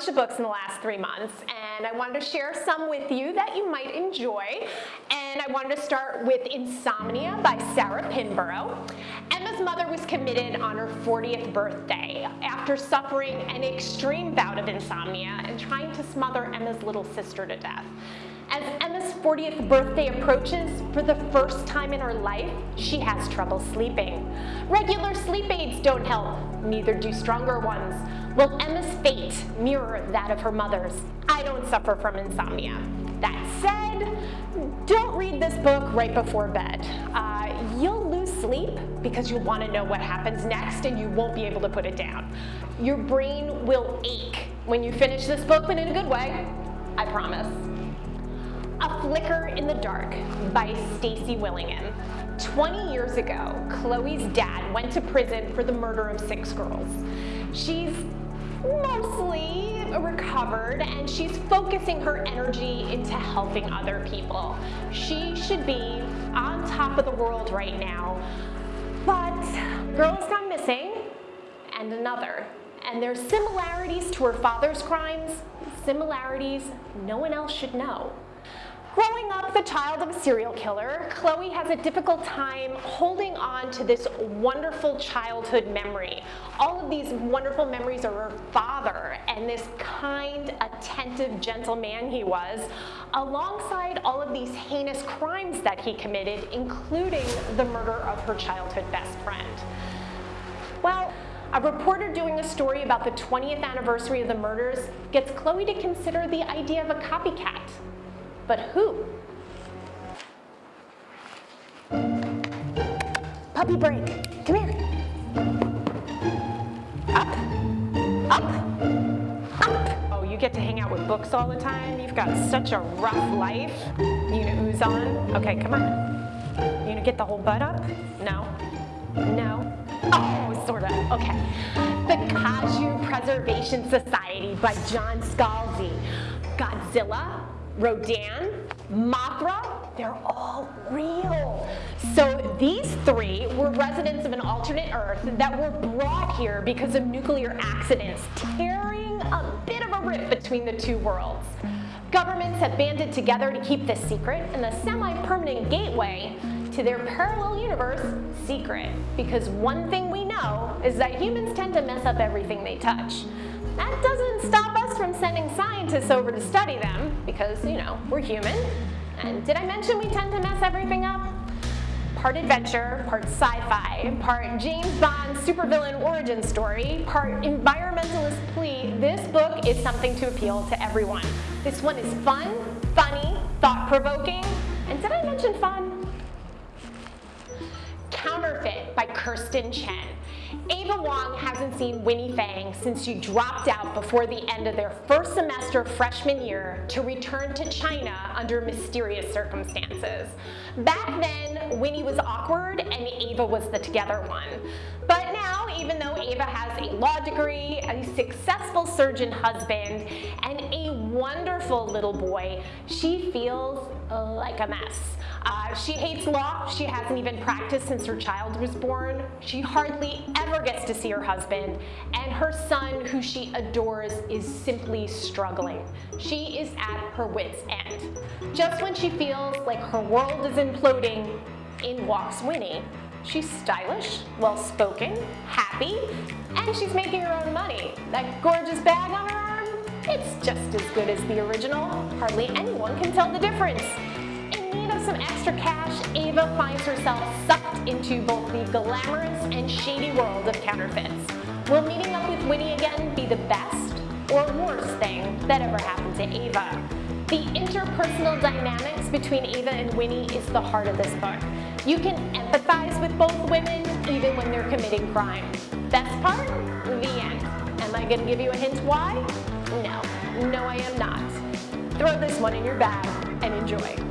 bunch of books in the last three months and I wanted to share some with you that you might enjoy. And I wanted to start with Insomnia by Sarah Pinborough. Emma's mother was committed on her 40th birthday after suffering an extreme bout of insomnia and trying to smother Emma's little sister to death. As Emma's 40th birthday approaches, for the first time in her life, she has trouble sleeping. Regular sleep aids don't help, neither do stronger ones. Will Emma's fate mirror that of her mother's? I don't suffer from insomnia. That said, don't read this book right before bed. Uh, you'll lose sleep because you'll want to know what happens next and you won't be able to put it down. Your brain will ache when you finish this book, but in a good way, I promise. A Flicker in the Dark by Stacy Willingham. 20 years ago, Chloe's dad went to prison for the murder of six girls. She's mostly recovered and she's focusing her energy into helping other people. She should be on top of the world right now, but girl's gone missing and another. And there's similarities to her father's crimes, similarities no one else should know. Growing up the child of a serial killer, Chloe has a difficult time holding on to this wonderful childhood memory. All of these wonderful memories of her father and this kind, attentive, gentle man he was, alongside all of these heinous crimes that he committed, including the murder of her childhood best friend. Well, a reporter doing a story about the 20th anniversary of the murders gets Chloe to consider the idea of a copycat but who? Puppy break, come here. Up, up, up. Oh, you get to hang out with books all the time? You've got such a rough life. You gonna ooze on? Okay, come on. You gonna get the whole butt up? No? No? Oh, sort of, okay. The Kaiju Preservation Society by John Scalzi. Godzilla, Rodan, Mothra, they're all real. So these three were residents of an alternate Earth that were brought here because of nuclear accidents, tearing a bit of a rift between the two worlds. Governments have banded together to keep this secret and the semi-permanent gateway to their parallel universe secret. Because one thing we know is that humans tend to mess up everything they touch. That doesn't stop from sending scientists over to study them because, you know, we're human. And did I mention we tend to mess everything up? Part adventure, part sci-fi, part James Bond supervillain origin story, part environmentalist plea, this book is something to appeal to everyone. This one is fun, funny, thought-provoking, and did I mention fun? Counterfeit by Kirstin Chen. Ava Wong hasn't seen Winnie Fang since she dropped out before the end of their first semester freshman year to return to China under mysterious circumstances. Back then, Winnie was awkward and Ava was the together one. But now, even though Ava has a law degree, a successful surgeon husband, and a wonderful little boy, she feels like a mess. Uh, she hates law. She hasn't even practiced since her child was born. She hardly ever gets to see her husband. And her son, who she adores, is simply struggling. She is at her wit's end. Just when she feels like her world is imploding, in walks Winnie. She's stylish, well-spoken, happy, and she's making her own money. That gorgeous bag on her arm, it's just as good as the original. Hardly anyone can tell the difference In need of some extra cash, Ava finds herself sucked into both the glamorous and shady world of counterfeits. Will meeting up with Winnie again be the best or worst thing that ever happened to Ava? The interpersonal dynamics between Ava and Winnie is the heart of this book. You can empathize with both women even when they're committing crime. Best part? The end. Am I going to give you a hint why? No. I am not. Throw this one in your bag and enjoy.